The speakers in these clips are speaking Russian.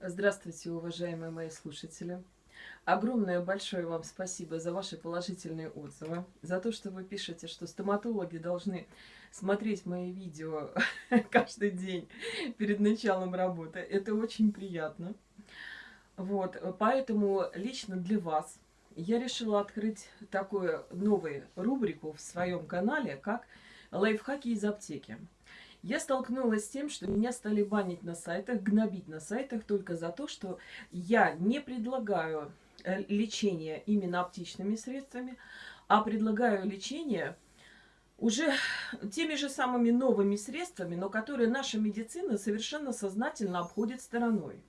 Здравствуйте, уважаемые мои слушатели. Огромное большое вам спасибо за ваши положительные отзывы, за то, что вы пишете, что стоматологи должны смотреть мои видео каждый день перед началом работы. Это очень приятно. Вот, поэтому лично для вас я решила открыть такую новую рубрику в своем канале, как лайфхаки из аптеки. Я столкнулась с тем, что меня стали банить на сайтах, гнобить на сайтах только за то, что я не предлагаю э, лечение именно оптичными средствами, а предлагаю лечение уже теми же самыми новыми средствами, но которые наша медицина совершенно сознательно обходит стороной.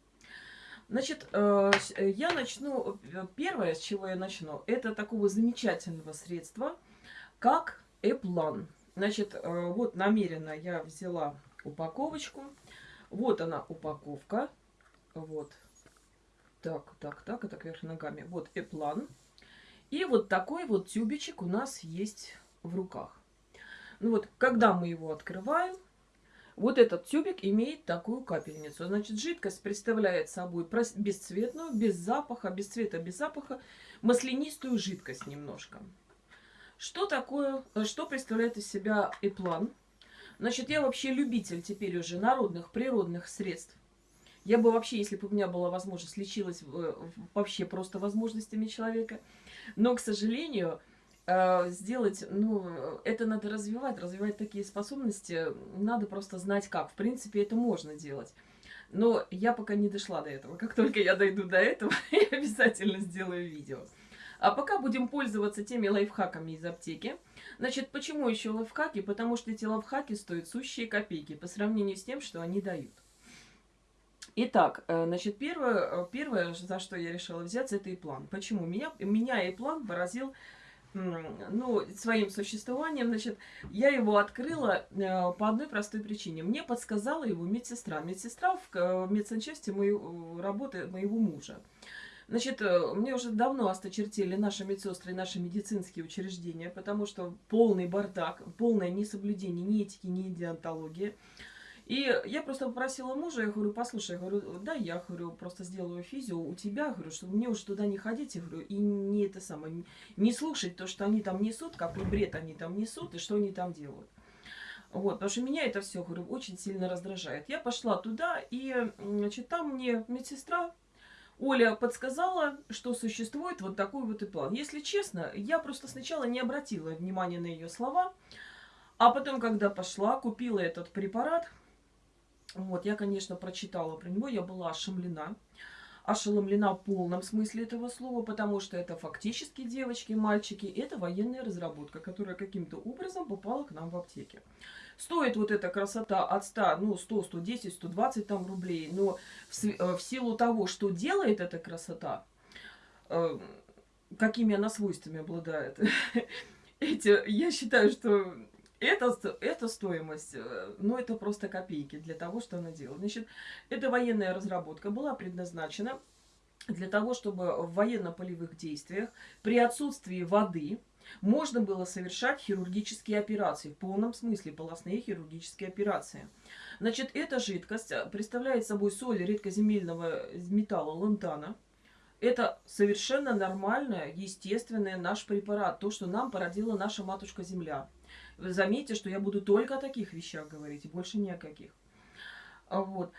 Значит, э, я начну, э, первое, с чего я начну, это такого замечательного средства, как Эплан. Значит, э, вот намеренно я взяла упаковочку. Вот она упаковка. Вот. Так, так, так, это кверх ногами. Вот эплан. И вот такой вот тюбичек у нас есть в руках. Ну вот, когда мы его открываем, вот этот тюбик имеет такую капельницу. Значит, жидкость представляет собой бесцветную, без запаха, без цвета, без запаха, маслянистую жидкость немножко. Что такое, э, что представляет из себя эплан? Значит, я вообще любитель теперь уже народных природных средств. Я бы вообще, если бы у меня была возможность, лечилась э, вообще просто возможностями человека. Но, к сожалению, э, сделать, ну, это надо развивать, развивать такие способности, надо просто знать как. В принципе, это можно делать. Но я пока не дошла до этого. Как только я дойду до этого, я обязательно сделаю видео. А пока будем пользоваться теми лайфхаками из аптеки. Значит, почему еще лайфхаки? Потому что эти лайфхаки стоят сущие копейки по сравнению с тем, что они дают. Итак, э, значит, первое, э, первое, за что я решила взяться, это и план. Почему? Меня, меня и план поразил ну, своим существованием, значит, я его открыла э, по одной простой причине. Мне подсказала его медсестра. Медсестра в, в медсанчасти моей, работы моего мужа. Значит, э, мне уже давно осточертели наши медсестры и наши медицинские учреждения, потому что полный бардак, полное несоблюдение ни этики, ни диантологии. И я просто попросила мужа, я говорю, послушай, я говорю, да, я говорю, просто сделаю физио у тебя, говорю, чтобы мне уже туда не ходить, я говорю, и не это самое, не слушать то, что они там несут, какой бред они там несут и что они там делают. Вот, потому что меня это все, говорю, очень сильно раздражает. Я пошла туда, и, значит, там мне медсестра Оля подсказала, что существует вот такой вот и план. Если честно, я просто сначала не обратила внимания на ее слова, а потом, когда пошла, купила этот препарат, вот, я, конечно, прочитала про него, я была ошеломлена. Ошеломлена в полном смысле этого слова, потому что это фактически, девочки, мальчики, это военная разработка, которая каким-то образом попала к нам в аптеке. Стоит вот эта красота от 100, ну, 100, 110, 120 там рублей, но в, э, в силу того, что делает эта красота, э, какими она свойствами обладает, эти, я считаю, что это, это стоимость, ну, это просто копейки для того, что она делает. Значит, эта военная разработка была предназначена для того, чтобы в военно-полевых действиях при отсутствии воды можно было совершать хирургические операции, в полном смысле полостные хирургические операции. Значит, эта жидкость э, представляет собой соль редкоземельного металла лантана. Это совершенно нормальный, естественный наш препарат, то, что нам породила наша матушка-земля. Заметьте, что я буду только о таких вещах говорить, больше ни о каких. Вот.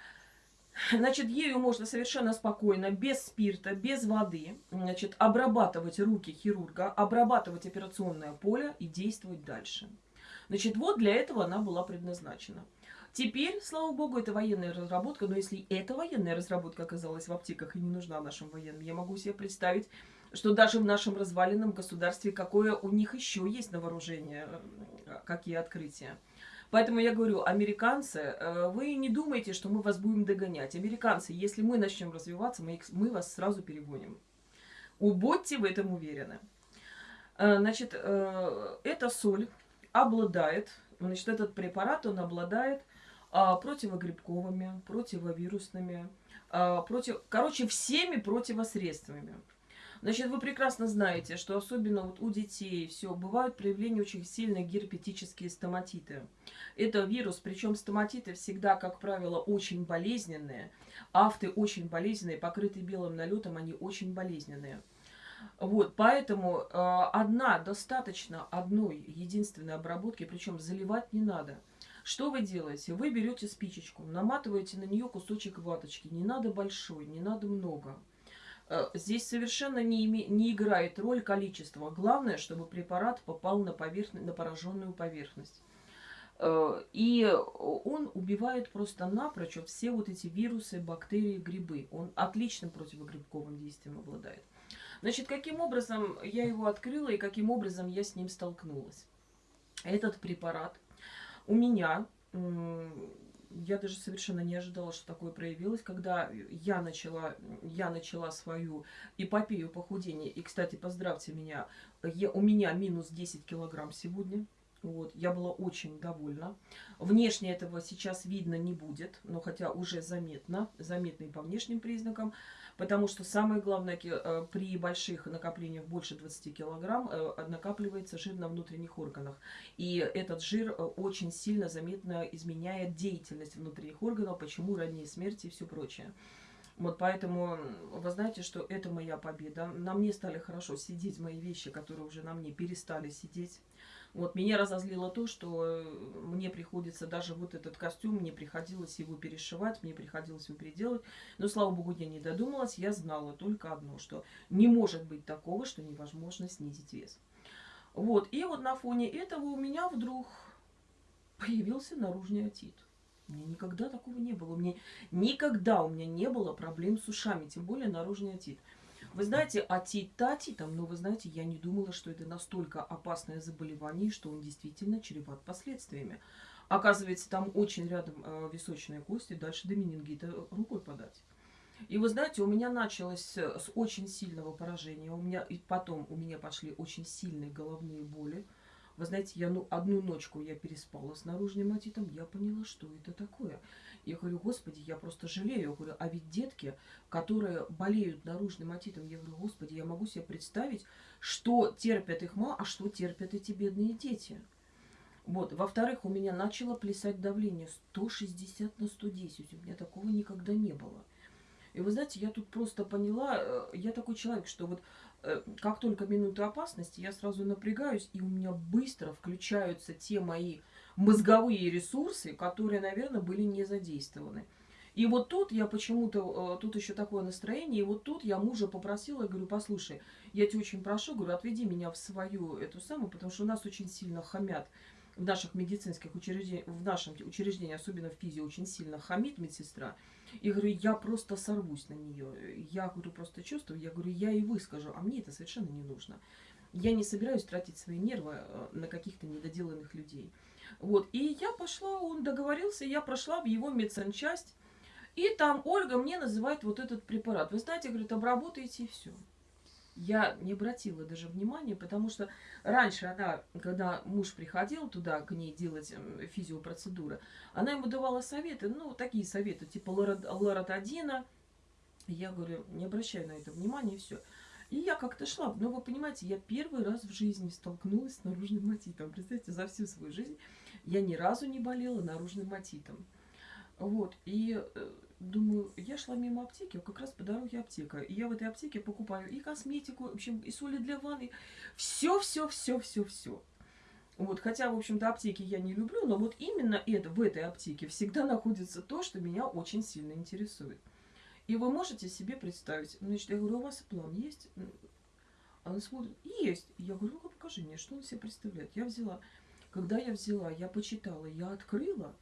Значит, ею можно совершенно спокойно, без спирта, без воды, значит, обрабатывать руки хирурга, обрабатывать операционное поле и действовать дальше. Значит, вот для этого она была предназначена. Теперь, слава богу, это военная разработка, но если эта военная разработка оказалась в аптеках и не нужна нашим военным, я могу себе представить, что даже в нашем разваленном государстве какое у них еще есть на вооружение, э, какие открытия. Поэтому я говорю, американцы, э, вы не думайте, что мы вас будем догонять. Американцы, если мы начнем развиваться, мы, их, мы вас сразу перегоним. Будьте в этом уверены. Э, значит, эта соль обладает, значит, этот препарат, он обладает а, противогрибковыми, противовирусными, а, против, короче, всеми противосредствами. Значит, вы прекрасно знаете, что особенно вот у детей все бывают проявления очень сильные герпетические стоматиты. Это вирус, причем стоматиты всегда, как правило, очень болезненные. Афты очень болезненные, покрытые белым налетом, они очень болезненные. Вот, поэтому э, одна достаточно одной единственной обработки, причем заливать не надо. Что вы делаете? Вы берете спичечку, наматываете на нее кусочек ваточки. Не надо большой, не надо много. Э, здесь совершенно не, име, не играет роль количество. Главное, чтобы препарат попал на, поверхность, на пораженную поверхность. Э, и он убивает просто напрочь все вот эти вирусы, бактерии, грибы. Он отличным противогрибковым действием обладает. Значит, каким образом я его открыла и каким образом я с ним столкнулась? Этот препарат у меня я даже совершенно не ожидала, что такое проявилось, когда я начала, я начала свою эпопею похудения. И, кстати, поздравьте меня, я, у меня минус 10 килограмм сегодня. Вот, я была очень довольна. Внешне этого сейчас видно не будет, но хотя уже заметно, заметно и по внешним признакам. Потому что самое главное, э, при больших накоплениях больше 20 килограмм э, накапливается жир на внутренних органах. И этот жир э, очень сильно заметно изменяет деятельность внутренних органов, почему ранние смерти и все прочее. Вот поэтому вы знаете, что это моя победа. На мне стали хорошо сидеть мои вещи, которые уже на мне перестали сидеть. Вот меня разозлило то, что э, мне приходится даже вот этот костюм, мне приходилось его перешивать, мне приходилось его переделать. Но, слава богу, я не додумалась, я знала только одно, что не может быть такого, что невозможно снизить вес. Вот, и вот на фоне этого у меня вдруг появился наружный отит. У меня никогда такого не было. У меня никогда у меня не было проблем с ушами, тем более наружный отит. Вы знаете, атит-то атитом, но вы знаете, я не думала, что это настолько опасное заболевание, что он действительно чреват последствиями. Оказывается, там очень рядом э, височная кость, и дальше до менингита рукой подать. И вы знаете, у меня началось с очень сильного поражения. У меня, и потом у меня пошли очень сильные головные боли. Вы знаете, я ну, одну ночку я переспала с наружным отитом, я поняла, что это такое. Я говорю, господи, я просто жалею. Я говорю, а ведь детки, которые болеют наружным отитом, я говорю, господи, я могу себе представить, что терпят их мама, а что терпят эти бедные дети. Вот. Во-вторых, у меня начало плясать давление 160 на 110. У меня такого никогда не было. И вы знаете, я тут просто поняла, э, я такой человек, что вот э, как только минута опасности, я сразу напрягаюсь, и у меня быстро включаются те мои мозговые ресурсы, которые, наверное, были не задействованы. И вот тут я почему-то, э, тут еще такое настроение, и вот тут я мужа попросила, я говорю, послушай, я тебя очень прошу, говорю, отведи меня в свою эту самую, потому что у нас очень сильно хамят в наших медицинских учреждениях, в нашем учреждении, особенно в физе, очень сильно хамит медсестра. И говорю, я просто сорвусь на нее. Я говорю, просто чувствую, я говорю, я и выскажу, а мне это совершенно не нужно. Я не собираюсь тратить свои нервы э, на каких-то недоделанных людей. Вот, и я пошла, он договорился, я прошла в его медсанчасть, и там Ольга мне называет вот этот препарат. Вы знаете, говорит, обработайте и все. Я не обратила даже внимания, потому что раньше она, когда муж приходил туда к ней делать эм, физиопроцедуры, она ему давала советы, ну, такие советы, типа лоротадина. Я говорю, не обращаю на это внимания, и все. И я как-то шла. Но вы понимаете, я первый раз в жизни столкнулась с наружным матитом. Представьте, за всю свою жизнь я ни разу не болела наружным матитом. Вот, и э, думаю, я шла мимо аптеки, а как раз по дороге аптека. И я в этой аптеке покупаю и косметику, в общем, и соли для ванны. Все, все, все, все, все. Вот, хотя, в общем-то, аптеки я не люблю, но вот именно это, в этой аптеке всегда находится то, что меня очень сильно интересует. И вы можете себе представить, значит, я говорю, у вас план есть? Она смотрит, есть. Я говорю, ну-ка покажи мне, что он себе представляет. Я взяла когда я взяла, я почитала, я открыла,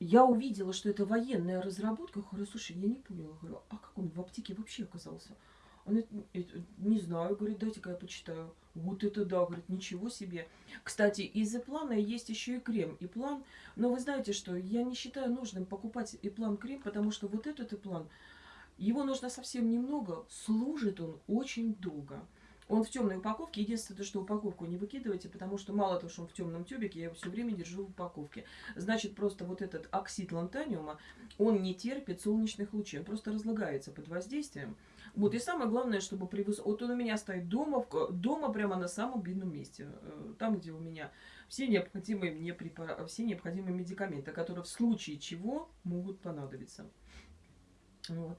я увидела, что это военная разработка. Я говорю, слушай, я не поняла. Говорю, а как он в аптеке вообще оказался? Он это, не знаю, говорит, дайте-ка я почитаю. Вот это да, говорит, ничего себе. Кстати, из плана есть еще и крем. И план, но вы знаете, что я не считаю нужным покупать и план крем, потому что вот этот и план, его нужно совсем немного, служит он очень долго. Он в темной упаковке. Единственное, что упаковку не выкидывайте, потому что мало того, что он в темном тюбике, я его все время держу в упаковке. Значит, просто вот этот оксид лантаниума, он не терпит солнечных лучей, он просто разлагается под воздействием. Вот, и самое главное, чтобы при выс... Вот он у меня стоит дома, в... дома прямо на самом видном месте. Э, там, где у меня все необходимые мне препара... все необходимые медикаменты, которые в случае чего могут понадобиться. Вот.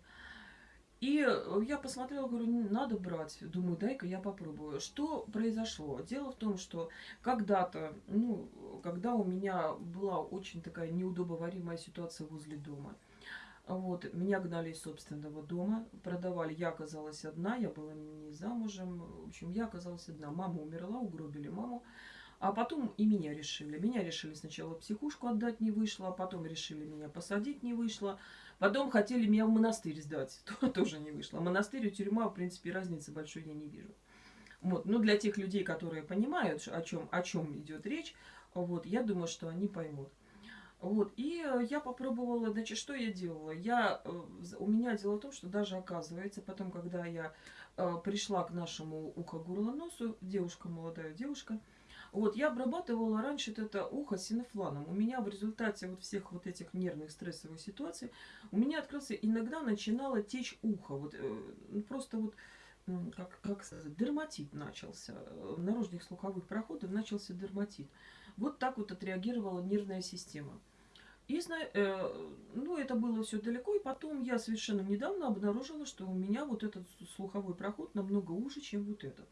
И я посмотрела, говорю, надо брать. Думаю, дай-ка я попробую. Что произошло? Дело в том, что когда-то, ну, когда у меня была очень такая неудобоваримая ситуация возле дома, вот, меня гнали из собственного дома, продавали. Я оказалась одна, я была не замужем. В общем, я оказалась одна. Мама умерла, угробили маму. А потом и меня решили. Меня решили сначала психушку отдать не вышло, а потом решили меня посадить не вышло. Потом хотели меня в монастырь сдать, тоже не вышло. Монастырь и тюрьма, в принципе, разницы большой я не вижу. Вот. Ну, для тех людей, которые понимают, о чем, о чем идет речь, вот, я думаю, что они поймут. Вот, и э, я попробовала, значит, что я делала? Я, э, у меня дело в том, что даже оказывается, потом, когда я э, пришла к нашему ухо-горло-носу, девушка, молодая девушка, вот, я обрабатывала раньше это ухо синофланом. У меня в результате вот всех вот этих нервных стрессовых ситуаций, у меня открылся, иногда начинало течь ухо. Вот, ну, просто вот, как, как сказать, дерматит начался. В наружных слуховых проходах начался дерматит. Вот так вот отреагировала нервная система. И, э, ну, это было все далеко, и потом я совершенно недавно обнаружила, что у меня вот этот слуховой проход намного уже, чем вот этот.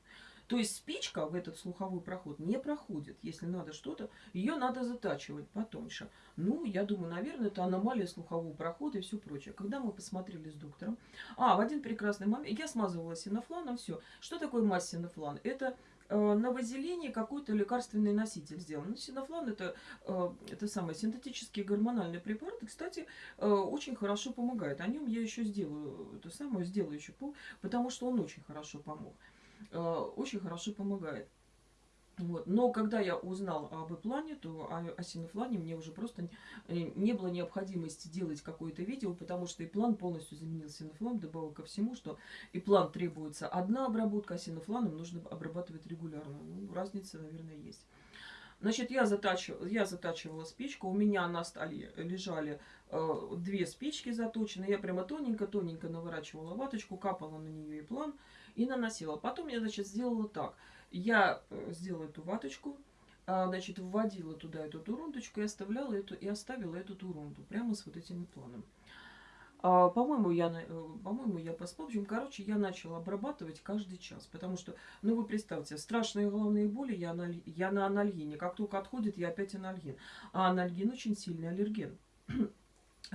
То есть спичка в этот слуховой проход не проходит. Если надо что-то, ее надо затачивать потоньше. Ну, я думаю, наверное, это аномалия слухового прохода и все прочее. Когда мы посмотрели с доктором... А, в один прекрасный момент я смазывала синофланом, все. Что такое масс синофлан? Это Э, на вазелине какой-то лекарственный носитель сделан. Ну, синофлан это, э, это самый синтетический гормональный препарат. И, кстати, э, очень хорошо помогает. О нем я еще сделаю, это самое сделаю еще, потому что он очень хорошо помог. Очень хорошо помогает. Вот. Но когда я узнал об плане, то о, о синофлане мне уже просто не было необходимости делать какое-то видео, потому что и план полностью заменил синофлан, добавил ко всему, что и план требуется одна обработка, а синофланом нужно обрабатывать регулярно. Ну, разница, наверное, есть. Значит, я затачивала, я затачивала спичку, у меня на столе лежали э, две спички заточенные, я прямо тоненько-тоненько наворачивала ваточку, капала на нее и план и наносила. Потом я, значит, сделала так – я э, сделала эту ваточку, а, значит, вводила туда эту турундочку и оставляла эту, и оставила эту турунду прямо с вот этим планом. А, по-моему, я, э, по-моему, я поспал. В общем, короче, я начала обрабатывать каждый час. Потому что, ну, вы представьте, страшные головные боли, я на, я на анальгине. Как только отходит, я опять анальгин. А анальгин очень сильный аллерген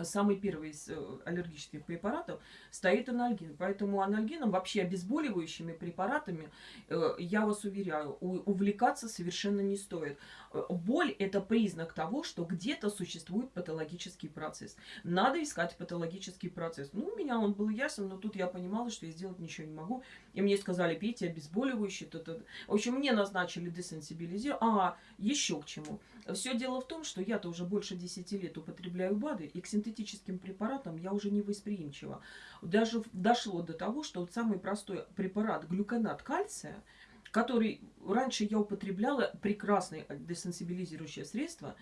самый первый из э, аллергических препаратов стоит анальгин. Поэтому анальгином, вообще обезболивающими препаратами, э, я вас уверяю, увлекаться совершенно не стоит. Э, боль – это признак того, что где-то существует патологический процесс. Надо искать патологический процесс. Ну, у меня он был ясен, но тут я понимала, что я сделать ничего не могу. И мне сказали, пейте обезболивающие. То -то. В общем, мне назначили десенсибилизировать. А, еще к чему. Все дело в том, что я-то уже больше 10 лет употребляю БАДы, и к синтетическим препаратам я уже не восприимчива. Даже дошло до того, что вот самый простой препарат глюконат кальция – который раньше я употребляла, прекрасное десенсибилизирующее средство.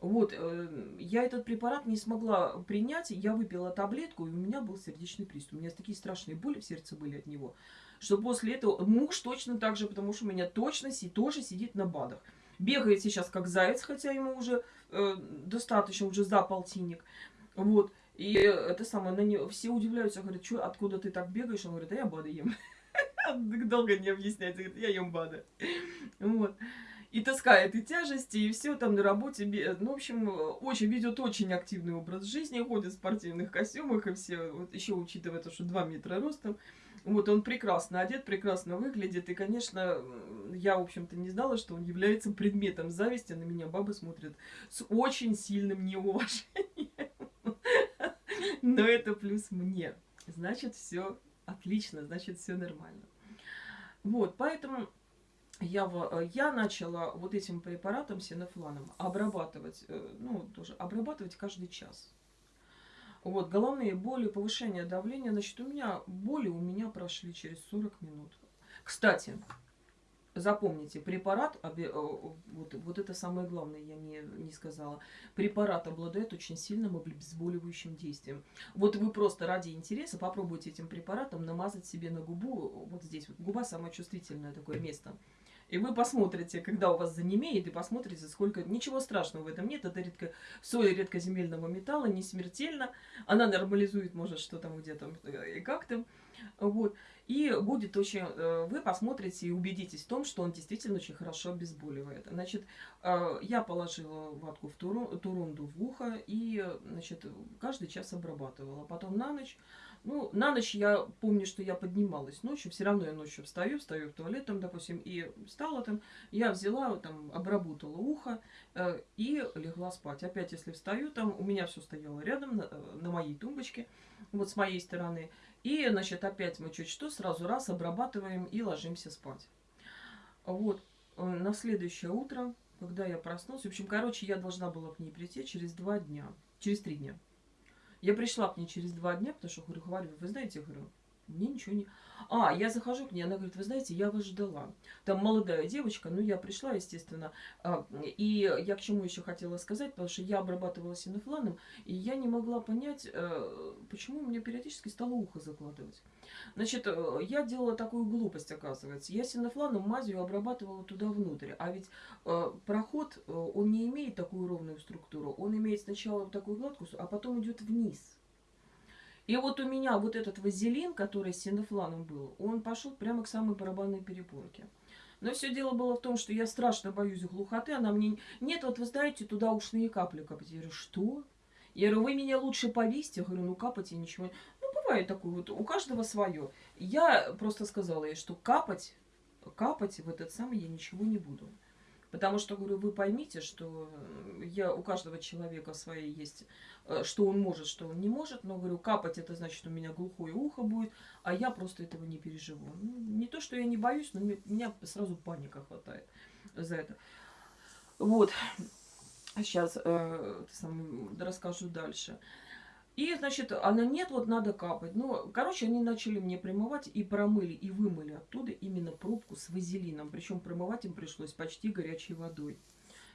Вот, э, я этот препарат не смогла принять, я выпила таблетку, и у меня был сердечный приступ. У меня такие страшные боли в сердце были от него, что после этого муж точно так же, потому что у меня точно си, тоже сидит на БАДах. Бегает сейчас как заяц, хотя ему уже э, достаточно, уже за полтинник. Вот. И это самое, на него, все удивляются, говорят, что, откуда ты так бегаешь? Он говорит, да я БАДы ем. Долго не объяснять. Говорит, я ем БАДы. Вот. И таскает и тяжести, и все там на работе. Ну, в общем, очень ведет очень активный образ жизни, ходит в спортивных костюмах, и все, вот еще учитывая то, что 2 метра ростом, вот он прекрасно одет, прекрасно выглядит. И, конечно, я, в общем-то, не знала, что он является предметом зависти. На меня бабы смотрят с очень сильным неуважением. Но это плюс мне. Значит, все отлично, значит, все нормально. Вот, поэтому я, я начала вот этим препаратом синофланом обрабатывать, э, ну, тоже обрабатывать каждый час. Вот, головные боли, повышение давления, значит, у меня боли у меня прошли через 40 минут. Кстати, запомните, препарат, э, вот, вот это самое главное, я не, не сказала, препарат обладает очень сильным обезболивающим действием. Вот вы просто ради интереса попробуйте этим препаратом намазать себе на губу, вот здесь, вот губа самое чувствительное такое место. И вы посмотрите, когда у вас занемеет, и посмотрите, сколько... Ничего страшного в этом нет. Это редко... соль редкоземельного металла, не смертельно. Она нормализует, может, что там где-то э, и как то Вот. И будет очень... Э, вы посмотрите и убедитесь в том, что он действительно очень хорошо обезболивает. Значит, э, я положила ватку в турунду в ухо и, значит, каждый час обрабатывала. Потом на ночь ну, на ночь я помню, что я поднималась ночью, все равно я ночью встаю, встаю в туалет там, допустим, и встала там, я взяла, там, обработала ухо э, и легла спать. Опять, если встаю, там, у меня все стояло рядом, на, э, на моей тумбочке, вот с моей стороны. И, значит, опять мы чуть что, сразу раз обрабатываем и ложимся спать. Вот, э, на следующее утро, когда я проснулась, в общем, короче, я должна была к ней прийти через два дня, через три дня. Я пришла к ней через два дня, потому что, говорю, говорю, вы знаете, говорю, мне ничего не... А, я захожу к ней, она говорит, вы знаете, я вас ждала. Там молодая девочка, ну, я пришла, естественно. А, и я к чему еще хотела сказать, потому что я обрабатывала синофланом, и я не могла понять, э, почему меня периодически стало ухо закладывать. Значит, э, я делала такую глупость, оказывается. Я синофланом мазью обрабатывала туда внутрь. А ведь э, проход, он не имеет такую ровную структуру. Он имеет сначала вот такую гладкую, а потом идет вниз. И вот у меня вот этот вазелин, который с синофланом был, он пошел прямо к самой барабанной перепонке. Но все дело было в том, что я страшно боюсь глухоты. Она мне... Нет, вот вы знаете, туда ушные капли капать. Я говорю, что? Я говорю, вы меня лучше повесьте. Я говорю, ну капать я ничего... Ну, бывает такое вот, у каждого свое. Я просто сказала ей, что капать, капать в этот самый я ничего не буду. Потому что, говорю, вы поймите, что я, у каждого человека свои есть, э, что он может, что он не может. Но, говорю, капать это значит, у меня глухое ухо будет, а я просто этого не переживу. Ну, не то, что я не боюсь, но меня сразу паника хватает за это. Вот. Сейчас э, расскажу дальше. И, значит, она нет, вот надо капать. Ну, короче, они начали мне промывать и промыли, и вымыли оттуда именно пробку с вазелином. Причем промывать им пришлось почти горячей водой.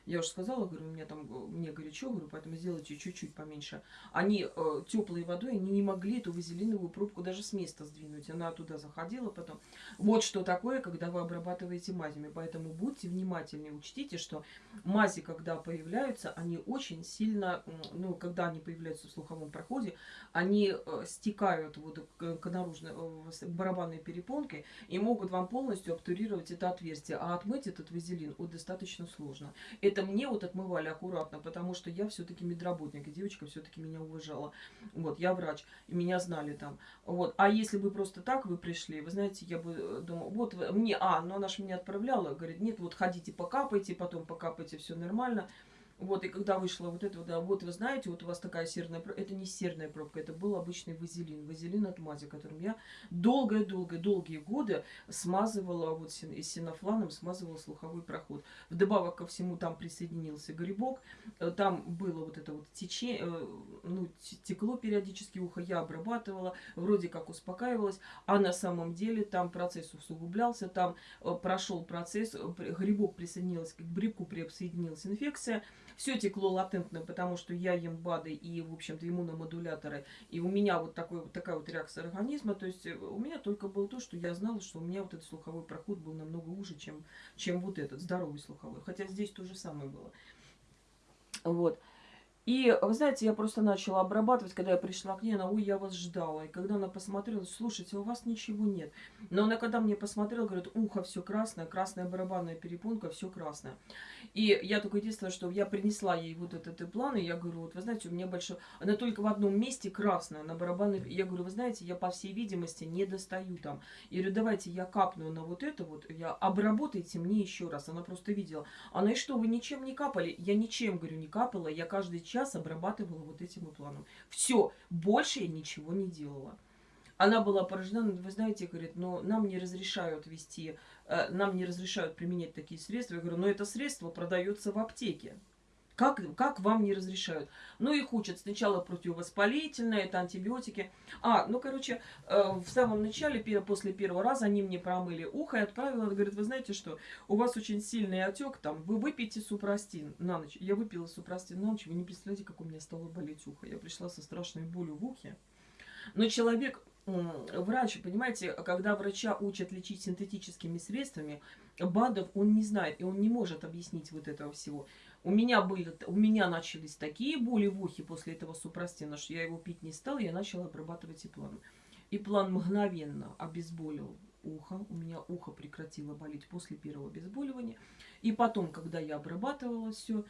Я уже сказала, говорю, у меня там, мне горячо, говорю, поэтому сделайте чуть-чуть поменьше. Они э, теплой водой, они не могли эту вазелиновую пробку даже с места сдвинуть. Она туда заходила потом. Вот что такое, когда вы обрабатываете мазями. Поэтому будьте внимательнее, учтите, что мази, когда появляются, они очень сильно, ну, когда они появляются в слуховом проходе, они э, стекают вот к, к наружной, э, барабанной перепонке и могут вам полностью обтурировать это отверстие. А отмыть этот вазелин вот, достаточно сложно. Мне вот отмывали аккуратно, потому что я все-таки медработник, и девочка все-таки меня уважала. Вот, я врач, и меня знали там. Вот, а если бы просто так вы пришли, вы знаете, я бы э, думала, вот мне, а, но она же меня отправляла, говорит, нет, вот ходите покапайте, потом покапайте, все нормально. Вот, и когда вышла вот это, да, вот вы знаете, вот у вас такая серная пробка, это не серная пробка, это был обычный вазелин, вазелин от мази, которым я долгое-долгое-долгие годы смазывала, вот синофланом смазывала слуховой проход. Вдобавок ко всему там присоединился грибок, э, там было вот это вот течение, э, ну, текло периодически ухо, я обрабатывала, вроде как успокаивалась, а на самом деле там процесс усугублялся, там э, прошел процесс, грибок присоединился к грибку, присоединилась инфекция, все текло латентно, потому что я ем БАДы и, в общем-то, иммуномодуляторы. И у меня вот, такой, вот такая вот реакция организма. То есть э, у меня только было то, что я знала, что у меня вот этот слуховой проход был намного уже, чем, чем вот этот здоровый слуховой. Хотя здесь то же самое было. Вот. И, вы знаете, я просто начала обрабатывать, когда я пришла к ней, она, ой, я вас ждала. И когда она посмотрела, слушайте, у вас ничего нет. Но она, когда мне посмотрела, говорит, ухо все красное, красная барабанная перепонка, все красное. И я только единственное, что я принесла ей вот этот план, и я говорю, вот вы знаете, у меня большой... Она только в одном месте красная, на барабанной... Я говорю, вы знаете, я по всей видимости не достаю там. Я говорю, давайте я капну на вот это вот, я обработайте мне еще раз. Она просто видела. Она, и что, вы ничем не капали? Я ничем, говорю, не капала, я каждый час обрабатывала вот этим планом. Все, больше я ничего не делала. Она была поражена, ну, вы знаете, говорит, но нам не разрешают вести, э, нам не разрешают применять такие средства. Я говорю, но это средство продается в аптеке. Как, как вам не разрешают? Ну, их учат сначала противовоспалительное, это антибиотики. А, ну, короче, э, в самом начале, после первого раза, они мне промыли ухо и отправила, говорит, вы знаете что, у вас очень сильный отек, там, вы выпейте супрастин на ночь. Я выпила супрастин на ночь, вы не представляете, как у меня стало болеть ухо. Я пришла со страшной болью в ухе. Но человек, врач, понимаете, когда врача учат лечить синтетическими средствами, БАДов он не знает, и он не может объяснить вот этого всего. У меня, были, у меня начались такие боли в ухе после этого супрастина, что я его пить не стала, я начала обрабатывать и план. И план мгновенно обезболил ухо. У меня ухо прекратило болеть после первого обезболивания. И потом, когда я обрабатывала все,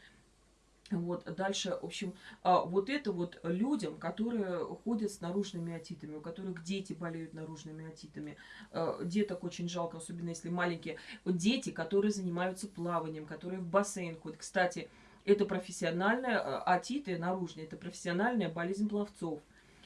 вот, дальше, в общем, а, вот это вот людям, которые ходят с наружными отитами, у которых дети болеют наружными отитами. А, деток очень жалко, особенно если маленькие. Дети, которые занимаются плаванием, которые в бассейн ходят. Кстати, это профессиональная, а, отиты наружные, это профессиональная болезнь пловцов.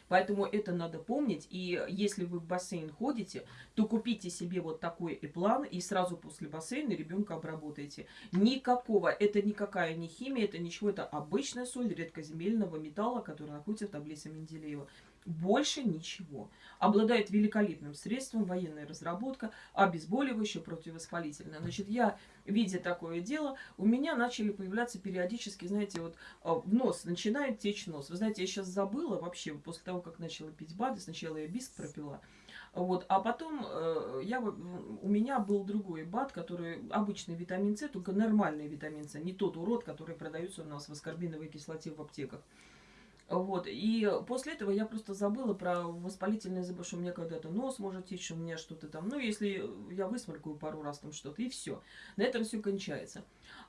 Поэтому это надо помнить. И если вы в бассейн ходите, то купите себе вот такой план и сразу после бассейна ребенка обработайте. Никакого, это никакая не химия, это ничего, это обычная соль редкоземельного металла, который находится в таблице Менделеева. Больше ничего. Обладает великолепным средством, военная разработка, обезболивающее, противовоспалительное. Значит, я, видя такое дело, у меня начали появляться периодически, знаете, вот а, в нос, начинает течь нос. Вы знаете, я сейчас забыла вообще, после того, как начала пить БАДы, сначала я биск пропила, вот. А потом э, я, у меня был другой БАД, который обычный витамин С, только нормальный витамин С, не тот урод, который продается у нас в аскорбиновой кислоте в аптеках. Вот. И после этого я просто забыла про воспалительное заболевание, что у меня когда-то нос может течь, у меня что-то там. Ну, если я высморкаю пару раз там что-то, и все. На этом все кончается.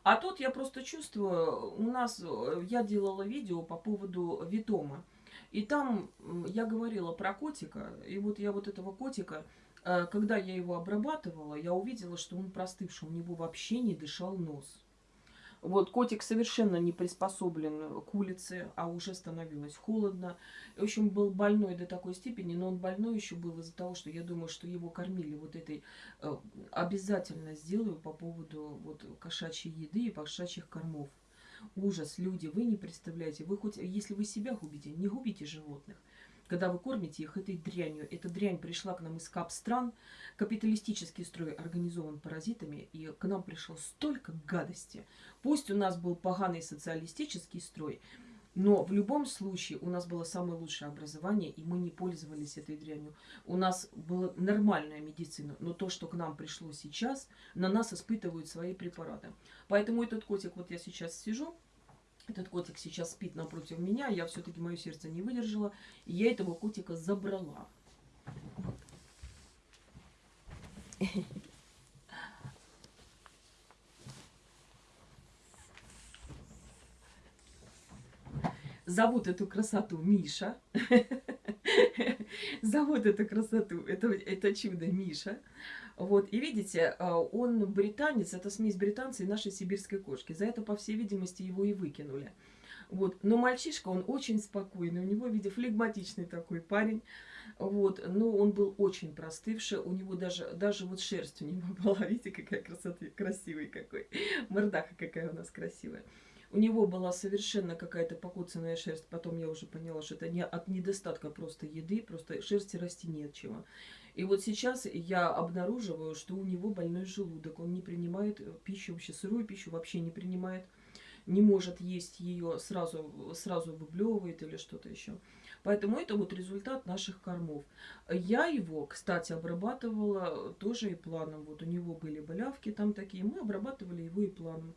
А тут я просто чувствую, у нас, я делала видео по поводу Витома. И там я говорила про котика. И вот я вот этого котика, э, когда я его обрабатывала, я увидела, что он простывший, у него вообще не дышал нос. Вот, котик совершенно не приспособлен к улице, а уже становилось холодно. В общем, был больной до такой степени, но он больной еще был из-за того, что я думаю, что его кормили вот этой... Э, обязательно сделаю по поводу вот кошачьей еды и кошачьих кормов. Ужас, люди, вы не представляете. Вы хоть, если вы себя губите, не губите животных когда вы кормите их этой дрянью. Эта дрянь пришла к нам из кап-стран, капиталистический строй организован паразитами, и к нам пришло столько гадости. Пусть у нас был поганый социалистический строй, но в любом случае у нас было самое лучшее образование, и мы не пользовались этой дрянью. У нас была нормальная медицина, но то, что к нам пришло сейчас, на нас испытывают свои препараты. Поэтому этот котик, вот я сейчас сижу, этот котик сейчас спит напротив меня, я все-таки мое сердце не выдержала, и я этого котика забрала. Зовут эту красоту Миша. Зовут эту красоту, это, это чудо Миша. Вот, и видите, а, он британец, это смесь британца и нашей сибирской кошки. За это, по всей видимости, его и выкинули. Вот. Но мальчишка, он очень спокойный, у него, видите, флегматичный такой парень. Вот. Но он был очень простывший, у него даже, даже вот шерсть у него была, видите, какая красота, красивый какой. Мордаха какая у нас красивая. У него была совершенно какая-то покуцанная шерсть. Потом я уже поняла, что это не от недостатка просто еды, просто шерсти расти нет чего. И вот сейчас я обнаруживаю, что у него больной желудок. Он не принимает э, пищу, вообще сырую пищу вообще не принимает. Не может есть ее, сразу, сразу выблевывает или что-то еще. Поэтому это вот результат наших кормов. Я его, кстати, обрабатывала тоже и планом. Вот у него были болявки там такие, мы обрабатывали его и планом.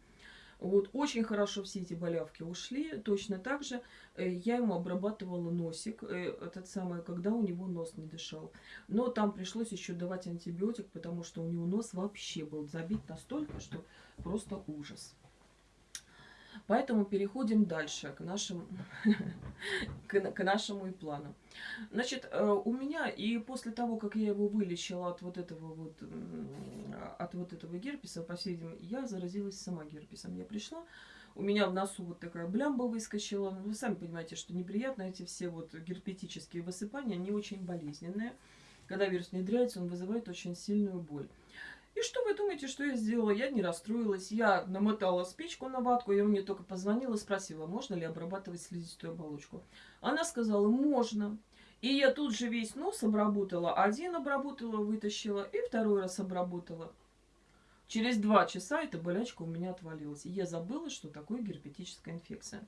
Вот, очень хорошо все эти болявки ушли. Точно так же э, я ему обрабатывала носик, э, этот самый, когда у него нос не дышал. Но там пришлось еще давать антибиотик, потому что у него нос вообще был забит настолько, что просто ужас. Поэтому переходим дальше к, нашим, к, нашему и плану. Значит, э, у меня и после того, как я его вылечила от вот этого вот, от вот этого герпеса, по всей видимости, я заразилась сама герпесом. Я пришла, у меня в носу вот такая блямба выскочила. Вы сами понимаете, что неприятно эти все вот герпетические высыпания, они очень болезненные. Когда вирус внедряется, он вызывает очень сильную боль. И что вы думаете, что я сделала? Я не расстроилась. Я намотала спичку на ватку. Я мне только позвонила, спросила, можно ли обрабатывать слизистую оболочку. Она сказала, можно. И я тут же весь нос обработала. Один обработала, вытащила, и второй раз обработала. Через два часа эта болячка у меня отвалилась. И я забыла, что такое герпетическая инфекция.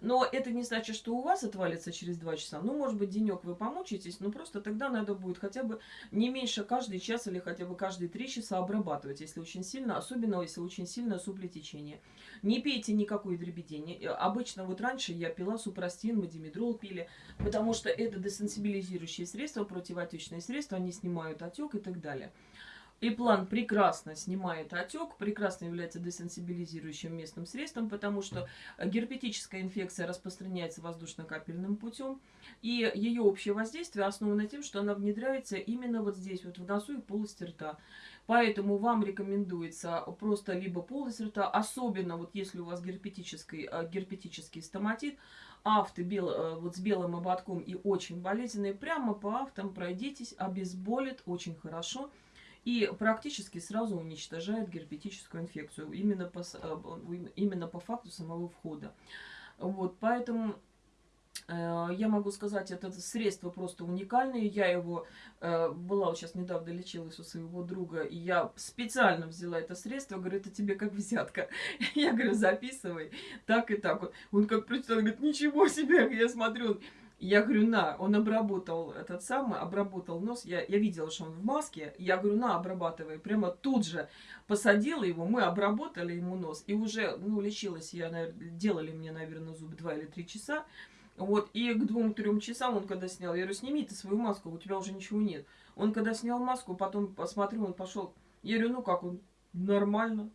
Но это не значит, что у вас отвалится через два часа. Ну, может быть, денек вы помучаетесь, но просто тогда надо будет хотя бы не меньше каждый час или хотя бы каждые три часа обрабатывать, если очень сильно, особенно если очень сильное суплетечение. Не пейте никакой дребедени. Обычно вот раньше я пила супрастин, мы димедрол пили, потому что это десенсибилизирующие средства, противотечные средства, они снимают отек и так далее. И план прекрасно снимает отек, прекрасно является десенсибилизирующим местным средством, потому что герпетическая инфекция распространяется воздушно-капельным путем, и ее общее воздействие основано тем, что она внедряется именно вот здесь, вот в носу и полости рта. Поэтому вам рекомендуется просто либо полость рта, особенно вот если у вас герпетический, э, герпетический стоматит, авты бел, э, вот с белым ободком и очень болезненные, прямо по автам пройдитесь, обезболит очень хорошо и практически сразу уничтожает герпетическую инфекцию именно по, э, именно по факту самого входа. Вот, поэтому э, я могу сказать, это средство просто уникальное. Я его э, была вот сейчас недавно лечилась у своего друга, и я специально взяла это средство. Говорю, это тебе как взятка. Я говорю, записывай так и так. Он как прочитал, говорит, ничего себе, я смотрю, я говорю, на, он обработал этот самый, обработал нос. Я, я видела, что он в маске. Я говорю, на, обрабатывай. Прямо тут же посадила его, мы обработали ему нос. И уже, ну, лечилась я, наверное, делали мне, наверное, зубы 2 или 3 часа. Вот, и к двум-трем часам он когда снял, я говорю, сними ты свою маску, у тебя уже ничего нет. Он когда снял маску, потом посмотрел, он пошел. Я говорю, ну как он, нормально.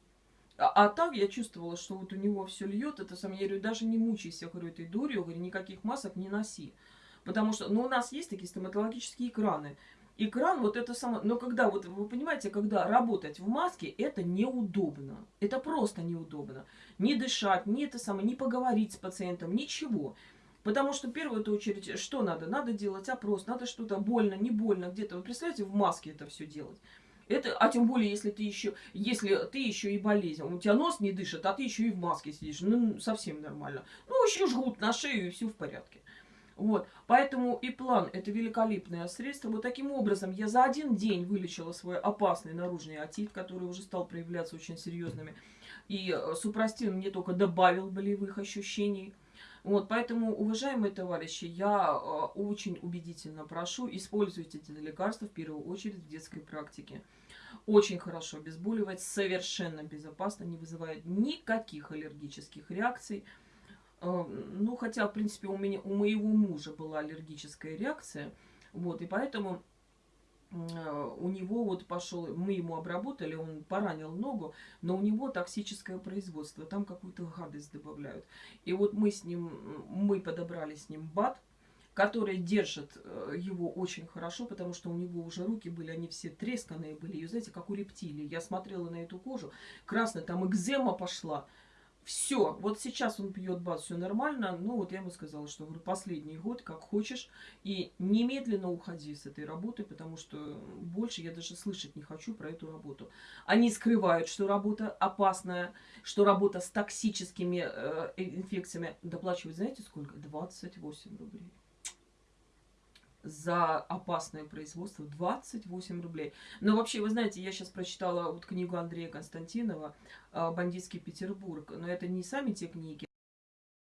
А, а так я чувствовала, что вот у него все льет, это сам, я говорю, даже не мучайся, говорю, этой дурью, говорю, никаких масок не носи. Потому что, ну, у нас есть такие стоматологические экраны. Экран, вот это самое, но когда, вот вы понимаете, когда работать в маске, это неудобно. Это просто неудобно. Не дышать, не это самое, не поговорить с пациентом, ничего. Потому что в первую очередь, что надо? Надо делать опрос, надо что-то больно, не больно, где-то. Вы представляете, в маске это все делать. Это, а тем более, если ты еще, если ты еще и болезнь, у тебя нос не дышит, а ты еще и в маске сидишь, ну, совсем нормально. Ну, еще жгут на шею, и все в порядке. Вот, поэтому и план – это великолепное средство. Вот таким образом я за один день вылечила свой опасный наружный отит, который уже стал проявляться очень серьезными. И э, супрастин мне только добавил болевых ощущений. Вот, поэтому, уважаемые товарищи, я э, очень убедительно прошу, используйте эти лекарства в первую очередь в детской практике. Очень хорошо обезболивает, совершенно безопасно, не вызывает никаких аллергических реакций. Э, ну, хотя, в принципе, у, меня, у моего мужа была аллергическая реакция, вот, и поэтому э, у него вот пошел, мы ему обработали, он поранил ногу, но у него токсическое производство, там какую-то гадость добавляют. И вот мы с ним, мы подобрали с ним бат, который держит э, его очень хорошо, потому что у него уже руки были, они все тресканные были, и, знаете, как у рептилии. Я смотрела на эту кожу, красная, там экзема пошла. Все, вот сейчас он пьет баз, все нормально. Ну, вот я ему сказала, что говорю, последний год, как хочешь, и немедленно уходи с этой работы, потому что больше я даже слышать не хочу про эту работу. Они скрывают, что работа опасная, что работа с токсическими э, инфекциями. Доплачивают, знаете, сколько? 28 рублей за опасное производство 28 рублей. Но вообще, вы знаете, я сейчас прочитала вот книгу Андрея Константинова «Бандитский Петербург», но это не сами те книги,